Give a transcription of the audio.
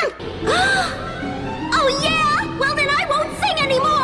sure! oh, yeah? Well, then I won't sing anymore!